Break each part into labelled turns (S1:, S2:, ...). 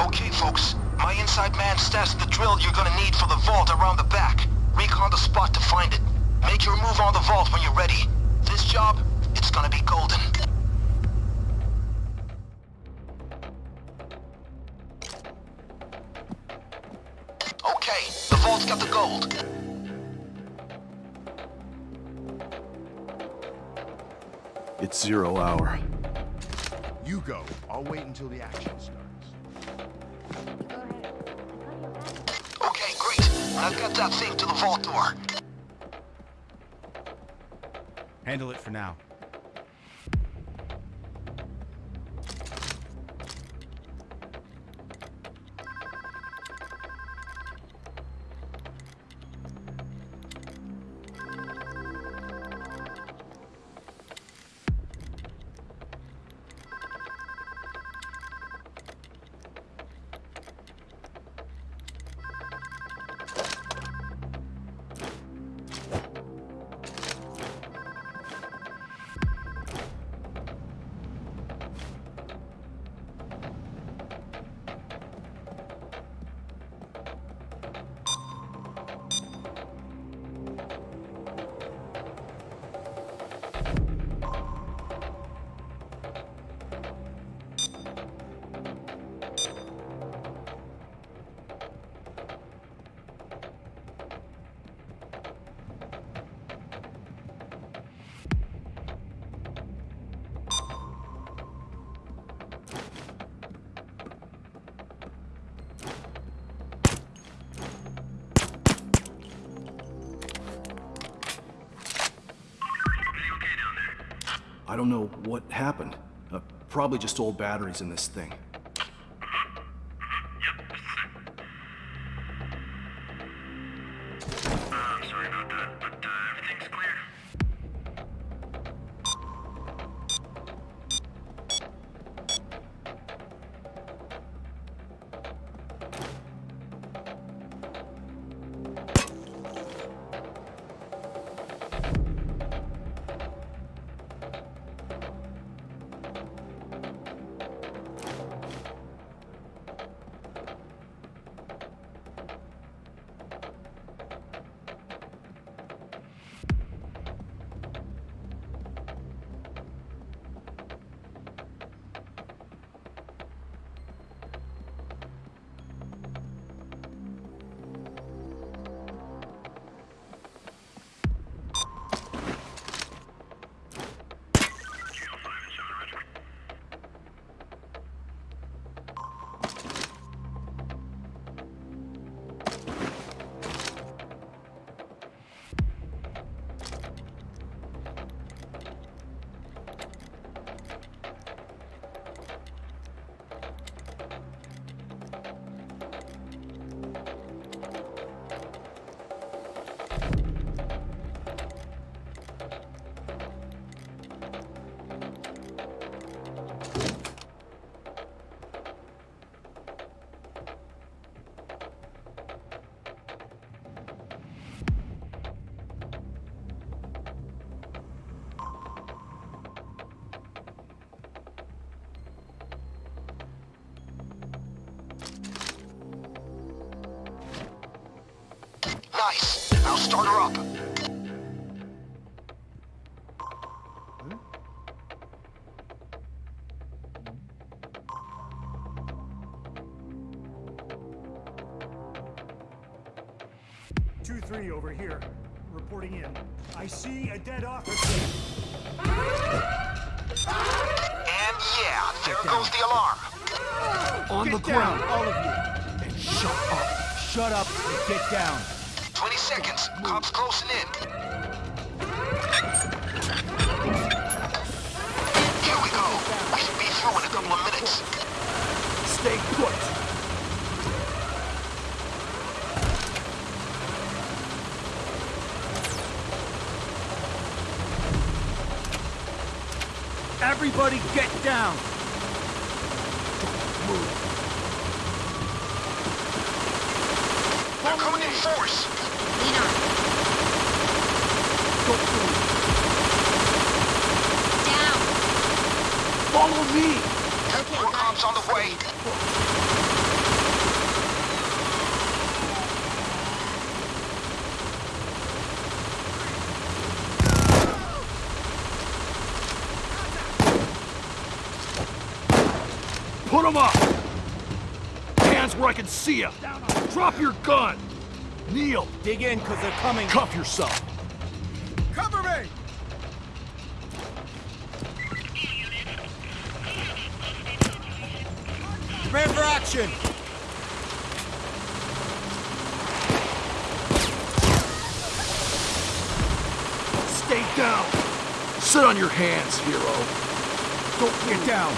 S1: Okay, folks. My inside man stashed the drill you're gonna need for the vault around the back. Recon the spot to find it. Make your move on the vault when you're ready. This job, it's gonna be golden. Okay, the vault's got the gold.
S2: It's zero hour.
S3: You go. I'll wait until the action starts.
S1: I've got that thing to the vault door.
S3: Handle it for now.
S2: I don't know what happened. Uh, probably just old batteries in this thing.
S1: Start her up.
S4: Two three over here. Reporting in. I see a dead officer.
S1: And yeah, there goes the alarm.
S2: On
S4: Get
S2: the
S4: down,
S2: ground!
S4: all of you.
S2: And shut up!
S4: Shut up and get down.
S1: 20 seconds. Cops closing in. Here we go. We should be through in a couple of minutes.
S2: Stay put!
S4: Everybody get down.
S1: They're
S2: Follow me!
S5: Help
S1: cops on the way!
S2: Put him up! Hands where I can see you! Drop your gun! Kneel!
S5: Dig in, cause they're coming!
S2: Cuff yourself! Stay down! Sit on your hands, hero. Don't
S5: get down.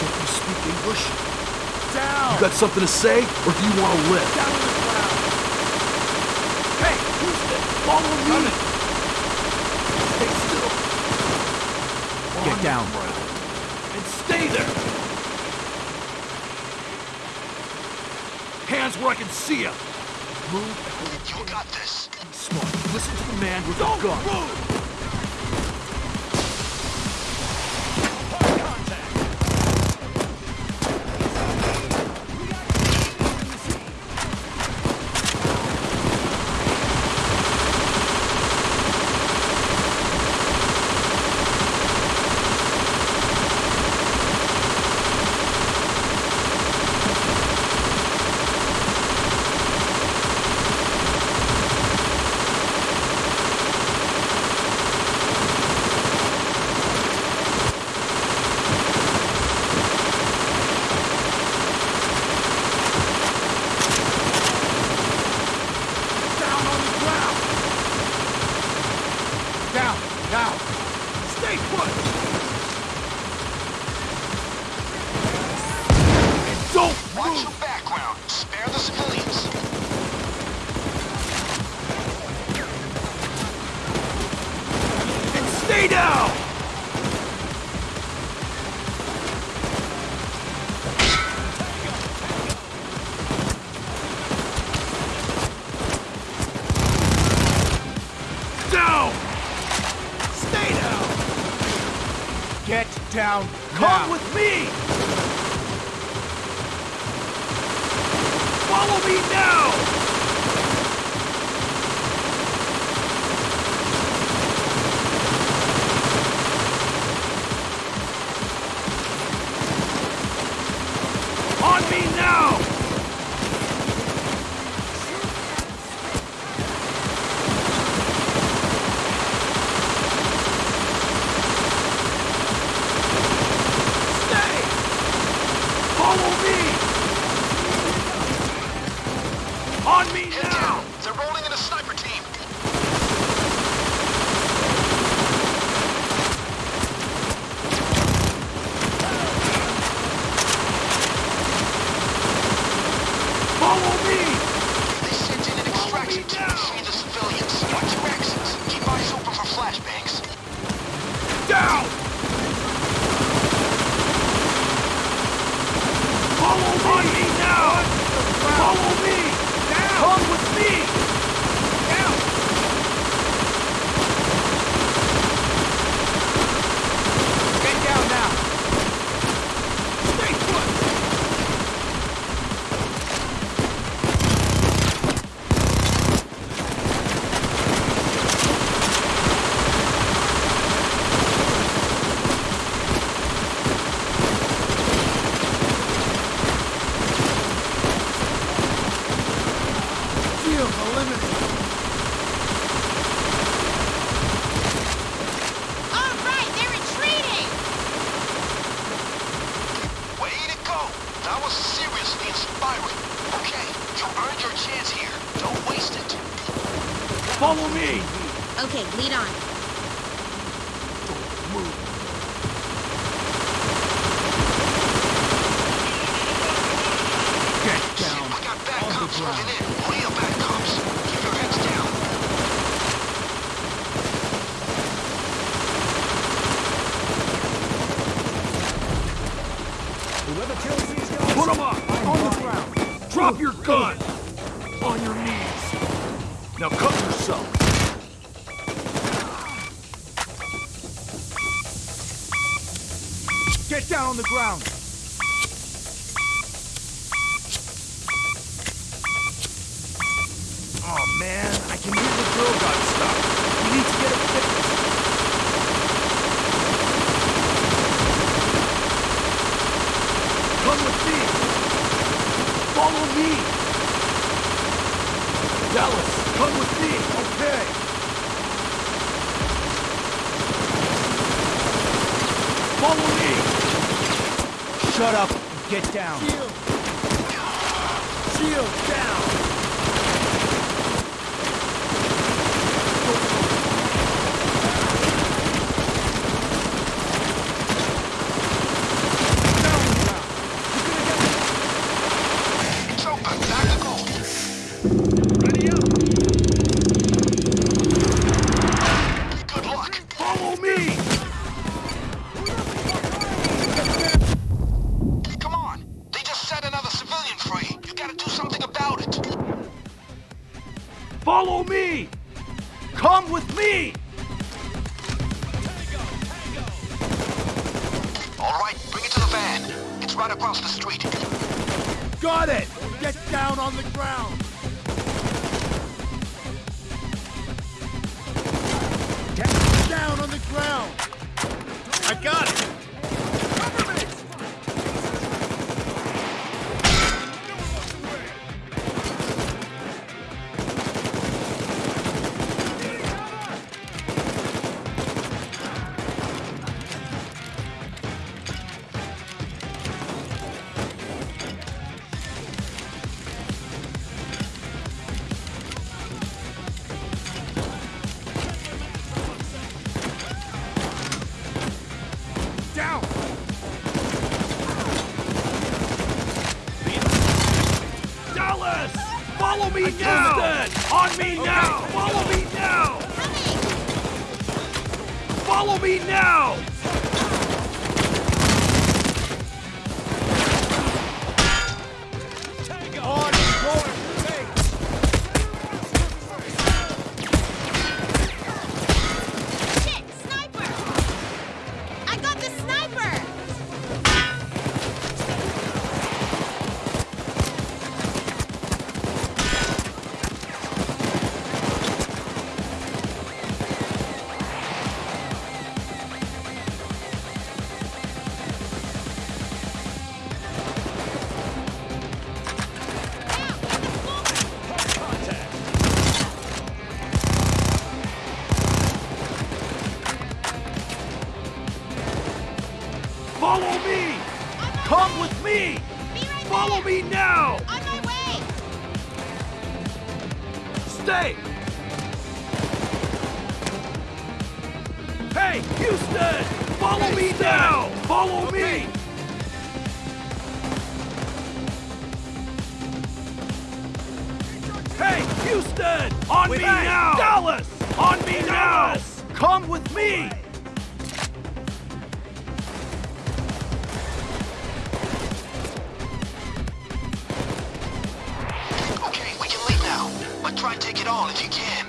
S2: Don't you speak English?
S5: Down!
S2: You got something to say, or do you want to live?
S5: Down on the ground!
S2: Hey, who's this? Follow me! Coming. Stay still.
S5: Get down.
S2: And stay there! Hands where I can see you. Move.
S1: You got this.
S2: Smart. Listen to the man with Don't the gun. Move.
S5: down.
S2: Come
S5: now.
S2: with me! Follow me now! On me now!
S6: lead on.
S2: Man, I can hear the drill gun stuck. We need to get it fixed. Come with me. Follow me. Dallas, come with me.
S5: Okay.
S2: Follow me.
S5: Shut up. Get down. Shield. Shield down.
S2: With me!
S1: All right, bring it to the van. It's right across the street.
S5: Got it. Get down on the ground. On
S2: me now! Follow me now!
S6: Coming!
S2: Follow me now! Me!
S6: Be right
S2: Follow
S6: there.
S2: me now!
S6: On my way!
S2: Stay! Hey, Houston! Follow me now! Follow me! Hey, Houston! On me now! Dallas! On me now! Come with me!
S1: If you can.